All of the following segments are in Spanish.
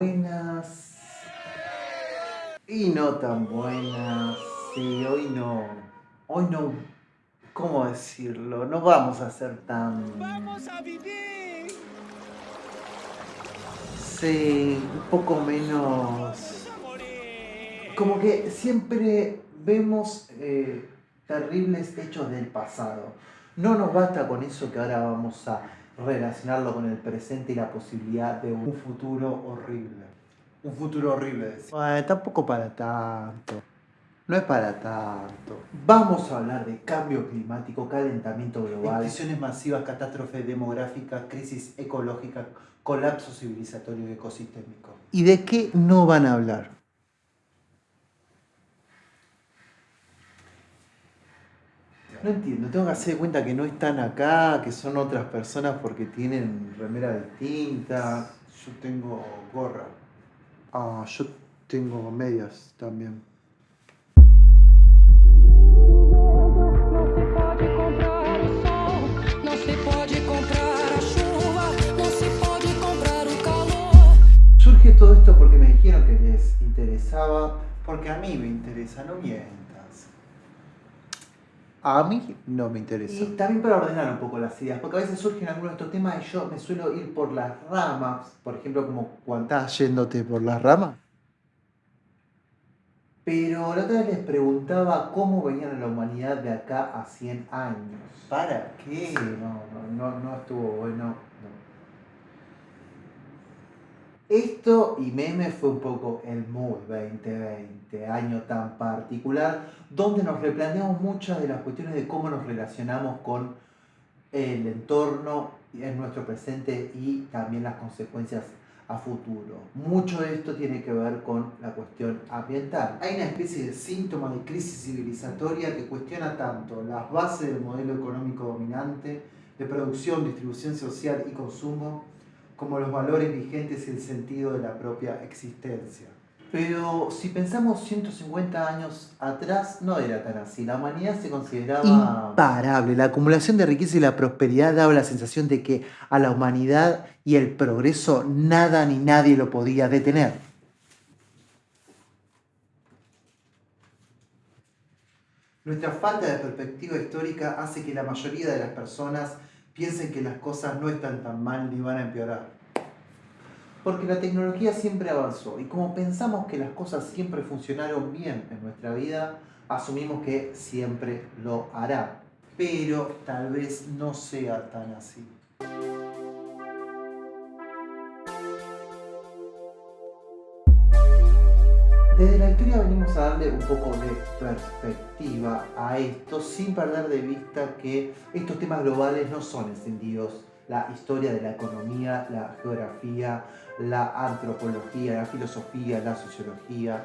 buenas y no tan buenas. Sí, hoy no. Hoy no. ¿Cómo decirlo? No vamos a ser tan. ¡Vamos a vivir! Sí, un poco menos. Como que siempre vemos eh, terribles hechos del pasado. No nos basta con eso que ahora vamos a relacionarlo con el presente y la posibilidad de un futuro horrible. Un futuro horrible, decía. tampoco para tanto. No es para tanto. Vamos a hablar de cambio climático, calentamiento global, extinciones masivas, catástrofes demográficas, crisis ecológica, colapso civilizatorio y ecosistémico. ¿Y de qué no van a hablar? No entiendo, tengo que hacer de cuenta que no están acá, que son otras personas porque tienen remera distinta. Yo tengo gorra. Ah, yo tengo medias también. Surge todo esto porque me dijeron que les interesaba, porque a mí me interesa, no mientas. A mí no me interesa. Y también para ordenar un poco las ideas, porque a veces surgen algunos de estos temas y yo me suelo ir por las ramas, por ejemplo, como cuando estás yéndote por las ramas. Pero la otra vez les preguntaba cómo venían a la humanidad de acá a 100 años. ¿Para qué? No, no, no, no estuvo bueno. no. Esto y meme fue un poco el mood 2020, año tan particular, donde nos replanteamos muchas de las cuestiones de cómo nos relacionamos con el entorno en nuestro presente y también las consecuencias a futuro. Mucho de esto tiene que ver con la cuestión ambiental. Hay una especie de síntoma de crisis civilizatoria que cuestiona tanto las bases del modelo económico dominante, de producción, distribución social y consumo, como los valores vigentes y el sentido de la propia existencia. Pero si pensamos 150 años atrás, no era tan así. La humanidad se consideraba... Imparable. La acumulación de riqueza y la prosperidad daba la sensación de que a la humanidad y el progreso nada ni nadie lo podía detener. Nuestra falta de perspectiva histórica hace que la mayoría de las personas piensen que las cosas no están tan mal ni van a empeorar. Porque la tecnología siempre avanzó y como pensamos que las cosas siempre funcionaron bien en nuestra vida, asumimos que siempre lo hará. Pero tal vez no sea tan así. Desde la historia venimos a darle un poco de perspectiva a esto sin perder de vista que estos temas globales no son encendidos. La historia de la economía, la geografía, la antropología, la filosofía, la sociología,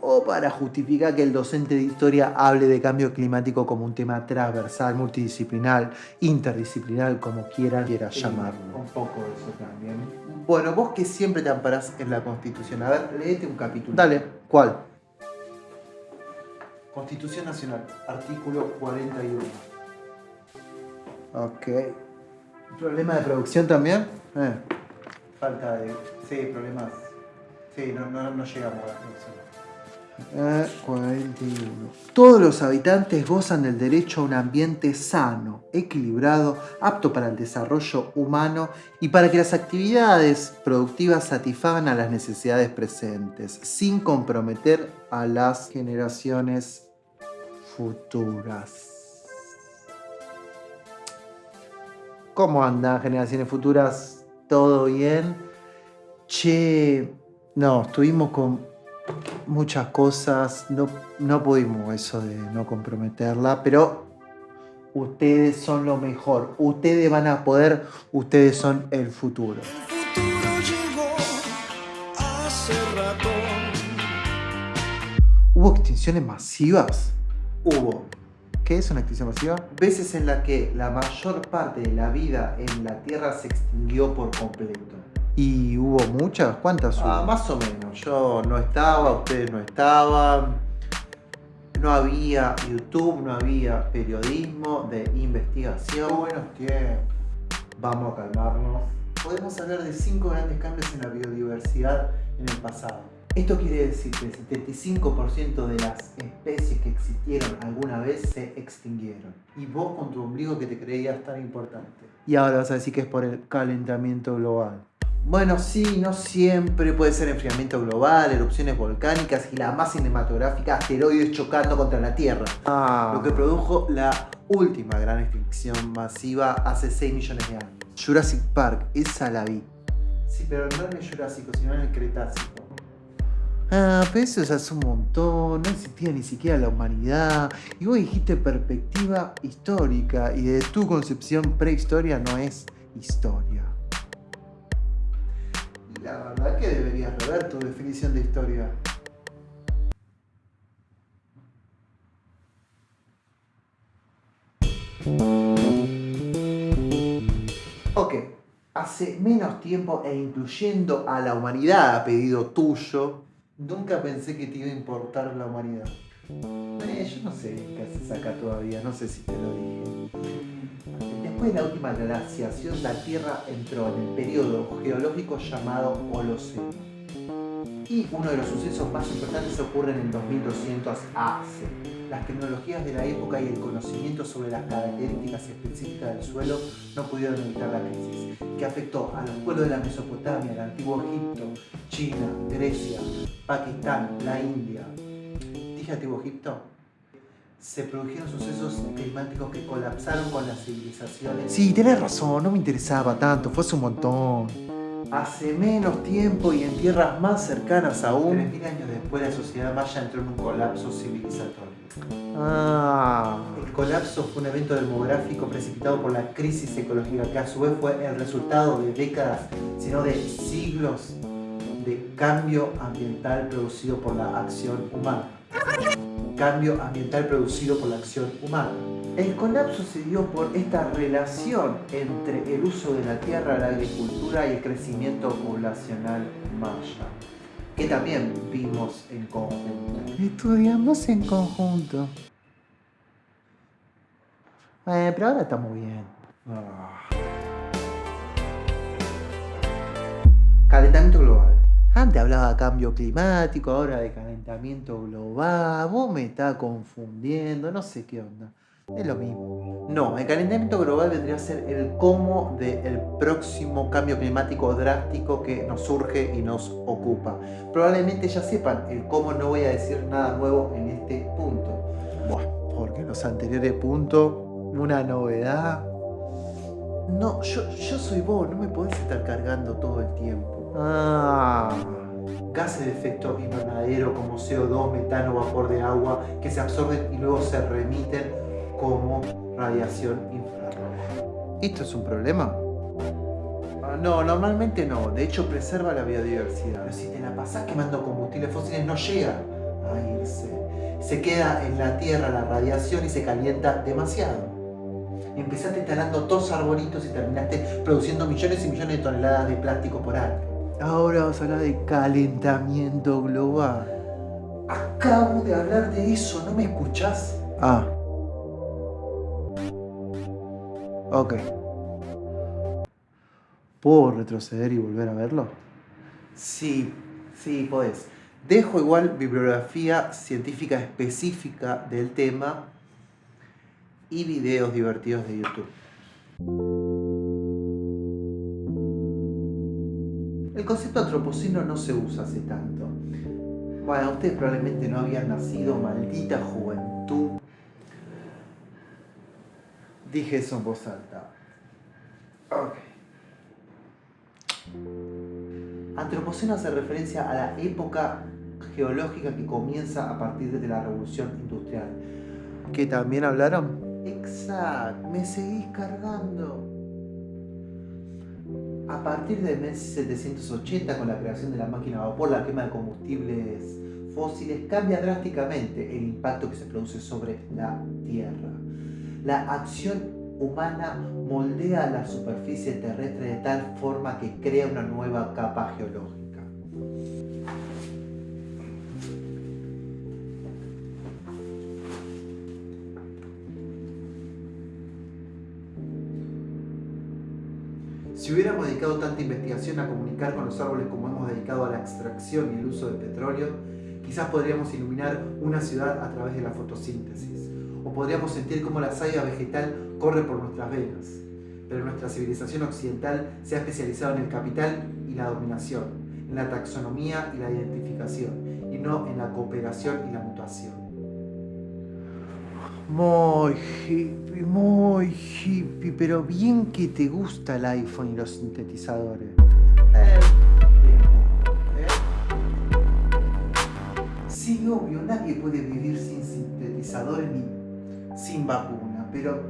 o para justificar que el docente de historia hable de cambio climático como un tema transversal, multidisciplinar, interdisciplinar, como quiera, quiera llamarlo. Un poco de eso también. Bueno, vos que siempre te amparás en la Constitución, a ver, léete un capítulo. Dale, ¿cuál? Constitución Nacional, artículo 41. Ok. ¿Problema de producción también? Eh. Falta de... Sí, problemas... Sí, no, no, no llegamos a la producción. Eh, 41. Todos los habitantes gozan del derecho a un ambiente sano, equilibrado, apto para el desarrollo humano y para que las actividades productivas satisfagan a las necesidades presentes, sin comprometer a las generaciones futuras. ¿Cómo andan generaciones futuras? ¿Todo bien? Che, no, estuvimos con muchas cosas, no, no pudimos eso de no comprometerla, pero ustedes son lo mejor, ustedes van a poder, ustedes son el futuro. ¿Hubo extinciones masivas? Hubo. ¿Qué es una extinción masiva? Veces en la que la mayor parte de la vida en la Tierra se extinguió por completo. ¿Y hubo muchas? ¿Cuántas hubo? Ah, más o menos. Yo no estaba, ustedes no estaban. No había YouTube, no había periodismo de investigación. Buenos tiempos. Vamos a calmarnos. podemos hablar de cinco grandes cambios en la biodiversidad en el pasado. Esto quiere decir que el 75% de las especies que existieron alguna vez se extinguieron. Y vos con tu ombligo que te creías tan importante. Y ahora vas a decir que es por el calentamiento global. Bueno, sí, no siempre puede ser enfriamiento global, erupciones volcánicas y la más cinematográfica, asteroides chocando contra la Tierra. Lo que produjo la última gran extinción masiva hace 6 millones de años. Jurassic Park, esa la vi. Sí, pero no en el Jurásico, sino en el Cretácico. Ah, pero eso ya es un montón, no existía ni siquiera la humanidad. Y vos dijiste perspectiva histórica, y de tu concepción prehistoria no es historia. La verdad que deberías rever tu definición de historia. Ok, hace menos tiempo e incluyendo a la humanidad a pedido tuyo, nunca pensé que te iba a importar la humanidad. Eh, yo no sé qué haces acá todavía, no sé si te lo dije. De la última glaciación, la Tierra entró en el periodo geológico llamado Holoceno. Y uno de los sucesos más importantes ocurre en el 2200 AC. Las tecnologías de la época y el conocimiento sobre las características específicas del suelo no pudieron evitar la crisis, que afectó a los pueblos de la Mesopotamia, el antiguo Egipto, China, Grecia, Pakistán, la India. ¿Dije antiguo Egipto? Se produjeron sucesos climáticos que colapsaron con las civilizaciones. Sí, tenés razón, no me interesaba tanto, fue hace un montón. Hace menos tiempo y en tierras más cercanas aún. 3.000 años después la sociedad maya entró en un colapso civilizatorio. Ah. El colapso fue un evento demográfico precipitado por la crisis ecológica que a su vez fue el resultado de décadas, sino de siglos de cambio ambiental producido por la acción humana cambio ambiental producido por la acción humana. El colapso se dio por esta relación entre el uso de la tierra, la agricultura y el crecimiento poblacional maya, que también vimos en conjunto. Estudiamos en conjunto. Eh, pero ahora estamos bien. Ah. Calentamiento global. Antes hablaba de cambio climático, ahora de calentamiento global. Vos me estás confundiendo, no sé qué onda. Es lo mismo. No, el calentamiento global vendría a ser el cómo del próximo cambio climático drástico que nos surge y nos ocupa. Probablemente ya sepan el cómo, no voy a decir nada nuevo en este punto. Bueno, porque los anteriores puntos, una novedad. No, yo, yo soy vos, no me podés estar cargando todo el tiempo. Ah. Gases de efecto invernadero como CO2, metano, vapor de agua que se absorben y luego se remiten como radiación infrarroja. ¿Esto es un problema? Ah, no, normalmente no. De hecho, preserva la biodiversidad. Pero si te la pasás quemando combustibles fósiles, no llega a irse. Se queda en la Tierra la radiación y se calienta demasiado. Empezaste instalando dos arbolitos y terminaste produciendo millones y millones de toneladas de plástico por año. Ahora vamos a hablar de calentamiento global. Acabo de hablar de eso, ¿no me escuchás? Ah. Ok. ¿Puedo retroceder y volver a verlo? Sí, sí, podés. Dejo igual bibliografía científica específica del tema y videos divertidos de YouTube. El concepto antropoceno no se usa hace tanto. Bueno, ustedes probablemente no habían nacido, maldita juventud. Dije eso en voz alta. Ok. Antropoceno hace referencia a la época geológica que comienza a partir de la revolución industrial. ¿Que también hablaron? Exacto, me seguís cargando. A partir de 1780, con la creación de la máquina a vapor, la quema de combustibles fósiles, cambia drásticamente el impacto que se produce sobre la Tierra. La acción humana moldea la superficie terrestre de tal forma que crea una nueva capa geológica. Si hubiéramos dedicado tanta investigación a comunicar con los árboles como hemos dedicado a la extracción y el uso del petróleo, quizás podríamos iluminar una ciudad a través de la fotosíntesis, o podríamos sentir cómo la savia vegetal corre por nuestras venas. Pero nuestra civilización occidental se ha especializado en el capital y la dominación, en la taxonomía y la identificación, y no en la cooperación y la mutación. Muy hippie, muy hippie, pero bien que te gusta el iPhone y los sintetizadores. Eh, eh. Sí, obvio, nadie puede vivir sin sintetizadores ni sin vacuna, pero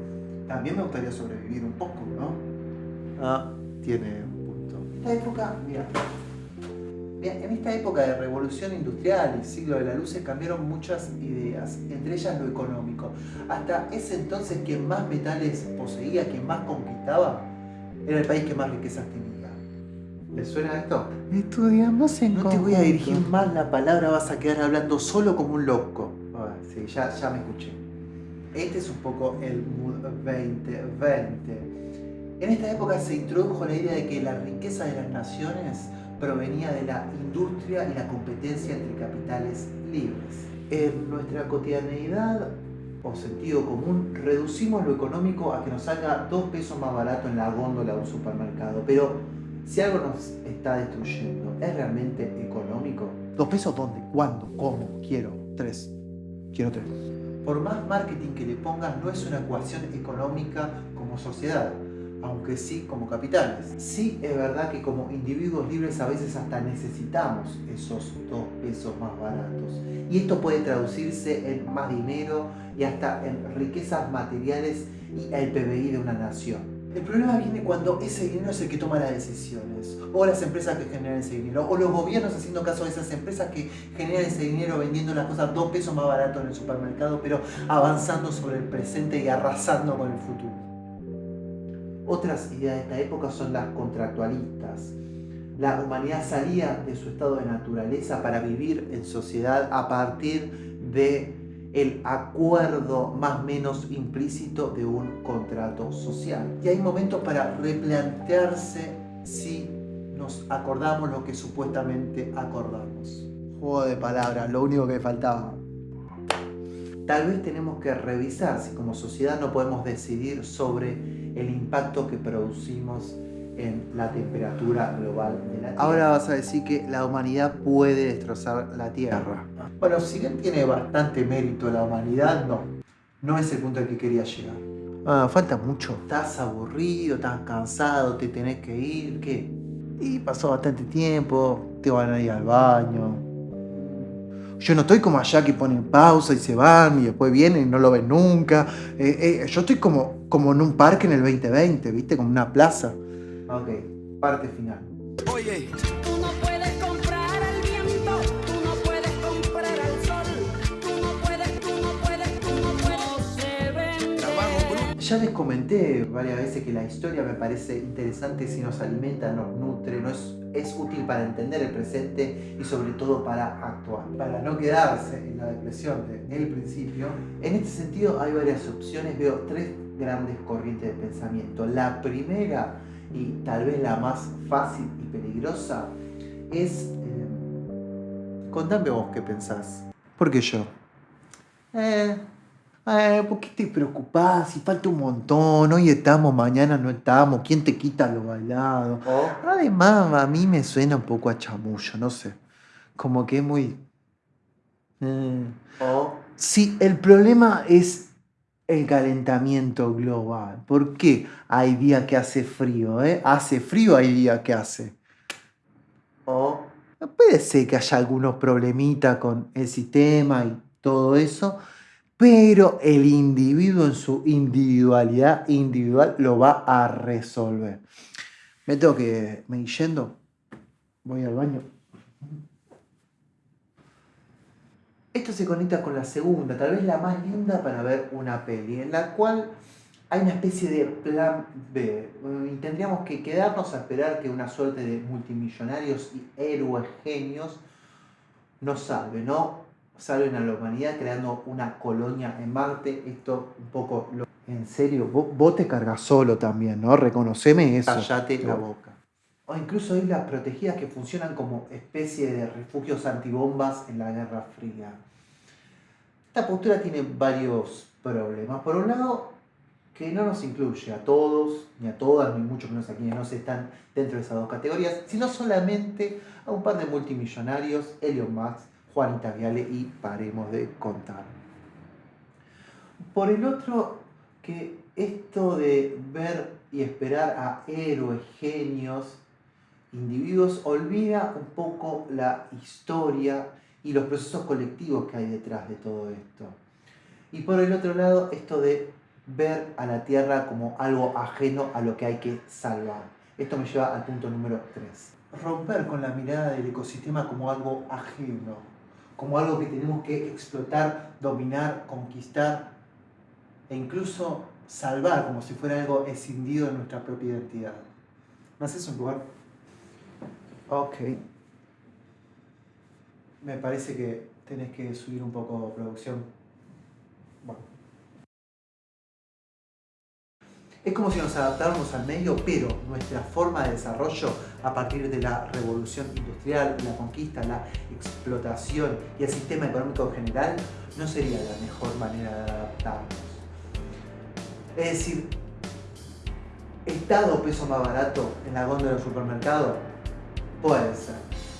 también me gustaría sobrevivir un poco, ¿no? Ah, tiene un punto. Esta época, mira, en esta época de revolución industrial y siglo de la luz se cambiaron muchas ideas, entre ellas lo económico. Hasta ese entonces quien más metales poseía, quien más conquistaba, era el país que más riquezas tenía. ¿Le suena esto? Estudiamos en No te voy a dirigir más la palabra, vas a quedar hablando solo como un loco. Ah, sí, ya, ya me escuché. Este es un poco el mood 2020. En esta época se introdujo la idea de que la riqueza de las naciones provenía de la industria y la competencia entre capitales libres. En nuestra cotidianeidad o sentido común, reducimos lo económico a que nos salga dos pesos más barato en la góndola de un supermercado. Pero si algo nos está destruyendo, ¿es realmente económico? ¿Dos pesos dónde? ¿Cuándo? ¿Cómo? Quiero tres. Quiero tres. Por más marketing que le pongas, no es una ecuación económica como sociedad aunque sí como capitales. Sí es verdad que como individuos libres a veces hasta necesitamos esos dos pesos más baratos. Y esto puede traducirse en más dinero y hasta en riquezas materiales y el PBI de una nación. El problema viene cuando ese dinero es el que toma las decisiones, o las empresas que generan ese dinero, o los gobiernos haciendo caso de esas empresas que generan ese dinero vendiendo las cosas dos pesos más barato en el supermercado, pero avanzando sobre el presente y arrasando con el futuro. Otras ideas de esta época son las contractualistas. La humanidad salía de su estado de naturaleza para vivir en sociedad a partir de el acuerdo más menos implícito de un contrato social. Y hay momentos para replantearse si nos acordamos lo que supuestamente acordamos. Juego de palabras, lo único que faltaba. Tal vez tenemos que revisar si como sociedad no podemos decidir sobre el impacto que producimos en la temperatura global de la Tierra. Ahora vas a decir que la humanidad puede destrozar la Tierra. Bueno, si bien tiene bastante mérito la humanidad, no. No es el punto al que quería llegar. Ah, falta mucho. Estás aburrido, estás cansado, te tenés que ir, ¿qué? Y pasó bastante tiempo, te van a ir al baño. Yo no estoy como allá que ponen pausa y se van y después vienen y no lo ven nunca. Eh, eh, yo estoy como, como en un parque en el 2020, ¿viste? Como una plaza. Ok, parte final. Oye, tú no puedes comprar al viento, tú no puedes comprar al sol, tú no puedes, tú no puedes, tú no puedes, no se vende. Ya les comenté varias veces que la historia me parece interesante si nos alimenta, nos nutre, no es, es útil para entender el presente y sobre todo para actuar. Para no quedarse en la depresión del principio, en este sentido hay varias opciones, veo tres grandes corrientes de pensamiento. La primera y tal vez la más fácil y peligrosa es... eh, contame vos qué pensás. ¿Por qué yo? Eh, Eh, ¿Por qué te preocupás? Si falta un montón, hoy estamos, mañana no estamos, ¿quién te quita lo bailado? o Además, a mí me suena un poco a chamullo, no sé. Como que es muy... Eh, o Sí, el problema es el calentamiento global. ¿Por qué hay días que hace frío? Eh? Hace frío, hay días que hace. o Puede ser que haya algunos problemitas con el sistema y todo eso, pero el individuo en su individualidad individual lo va a resolver. Me tengo que me yendo. Voy al baño. Esto se conecta con la segunda, tal vez la más linda para ver una peli, en la cual hay una especie de plan B. Y tendríamos que quedarnos a esperar que una suerte de multimillonarios y héroes genios nos salven, ¿no? Salven a la humanidad creando una colonia en Marte. Esto un poco lo En serio, vos, vos te cargas solo también, ¿no? Reconoceme eso. Callate la boca. O incluso islas protegidas que funcionan como especie de refugios antibombas en la Guerra Fría. Esta postura tiene varios problemas. Por un lado, que no nos incluye a todos, ni a todas, ni mucho menos a quienes no se están dentro de esas dos categorías, sino solamente a un par de multimillonarios, Elon Musk, Juanita Viale y paremos de contar. Por el otro, que esto de ver y esperar a héroes, genios, individuos, olvida un poco la historia y los procesos colectivos que hay detrás de todo esto. Y por el otro lado, esto de ver a la Tierra como algo ajeno a lo que hay que salvar. Esto me lleva al punto número 3. Romper con la mirada del ecosistema como algo ajeno, como algo que tenemos que explotar, dominar, conquistar e incluso salvar como si fuera algo escindido de nuestra propia identidad. ¿No haces un lugar? Ok. Me parece que tenés que subir un poco producción. Bueno. Es como si nos adaptáramos al medio, pero nuestra forma de desarrollo a partir de la revolución industrial, la conquista, la explotación y el sistema económico general no sería la mejor manera de adaptarnos. Es decir, ¿Estado peso más barato en la góndola del supermercado? Puede ser.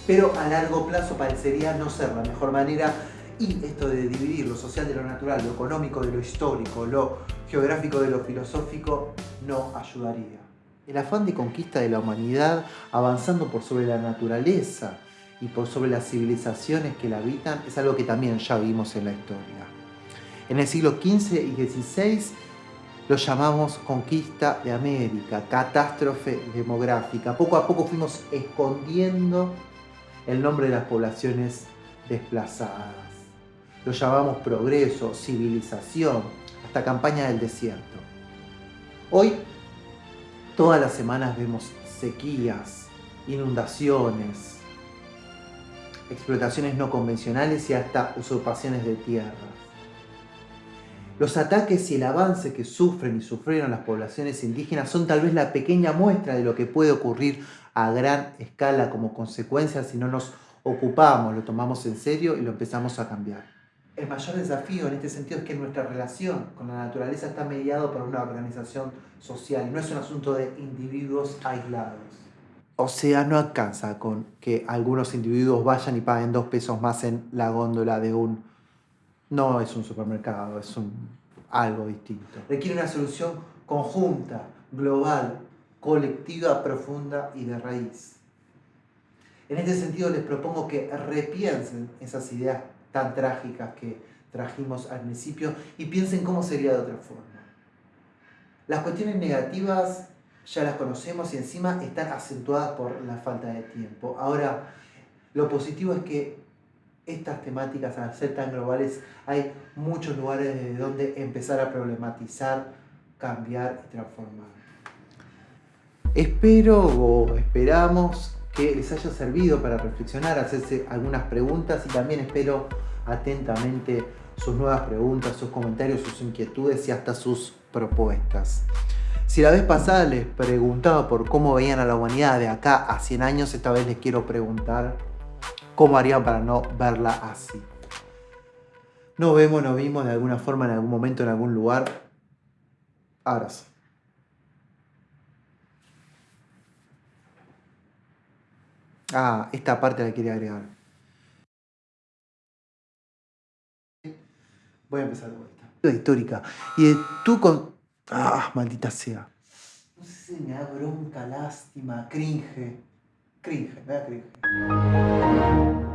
Pero a largo plazo parecería no ser la mejor manera y esto de dividir lo social de lo natural, lo económico de lo histórico, lo geográfico de lo filosófico, no ayudaría. El afán de conquista de la humanidad avanzando por sobre la naturaleza y por sobre las civilizaciones que la habitan es algo que también ya vimos en la historia. En el siglo XV y XVI lo llamamos conquista de América, catástrofe demográfica. Poco a poco fuimos escondiendo el nombre de las poblaciones desplazadas. Lo llamamos progreso, civilización, hasta campaña del desierto. Hoy, todas las semanas vemos sequías, inundaciones, explotaciones no convencionales y hasta usurpaciones de tierras. Los ataques y el avance que sufren y sufrieron las poblaciones indígenas son tal vez la pequeña muestra de lo que puede ocurrir a gran escala como consecuencia si no nos ocupamos, lo tomamos en serio y lo empezamos a cambiar. El mayor desafío en este sentido es que nuestra relación con la naturaleza está mediado por una organización social, no es un asunto de individuos aislados. O sea, no alcanza con que algunos individuos vayan y paguen dos pesos más en la góndola de un... No es un supermercado, es un algo distinto. Requiere una solución conjunta, global, colectiva, profunda y de raíz. En este sentido les propongo que repiensen esas ideas tan trágicas que trajimos al principio y piensen cómo sería de otra forma. Las cuestiones negativas ya las conocemos y encima están acentuadas por la falta de tiempo. Ahora, lo positivo es que estas temáticas, al ser tan globales, hay muchos lugares desde donde empezar a problematizar, cambiar y transformar. Espero o esperamos que les haya servido para reflexionar, hacerse algunas preguntas y también espero atentamente sus nuevas preguntas, sus comentarios, sus inquietudes y hasta sus propuestas. Si la vez pasada les preguntaba por cómo veían a la humanidad de acá a 100 años, esta vez les quiero preguntar cómo harían para no verla así. Nos vemos, nos vimos de alguna forma en algún momento, en algún lugar. Abrazo. Ah, esta parte la quería agregar. Voy a empezar de vuelta. La histórica. Y tú con... Ah, maldita sea. No sé si me da bronca, lástima, cringe. Cringe, me da cringe.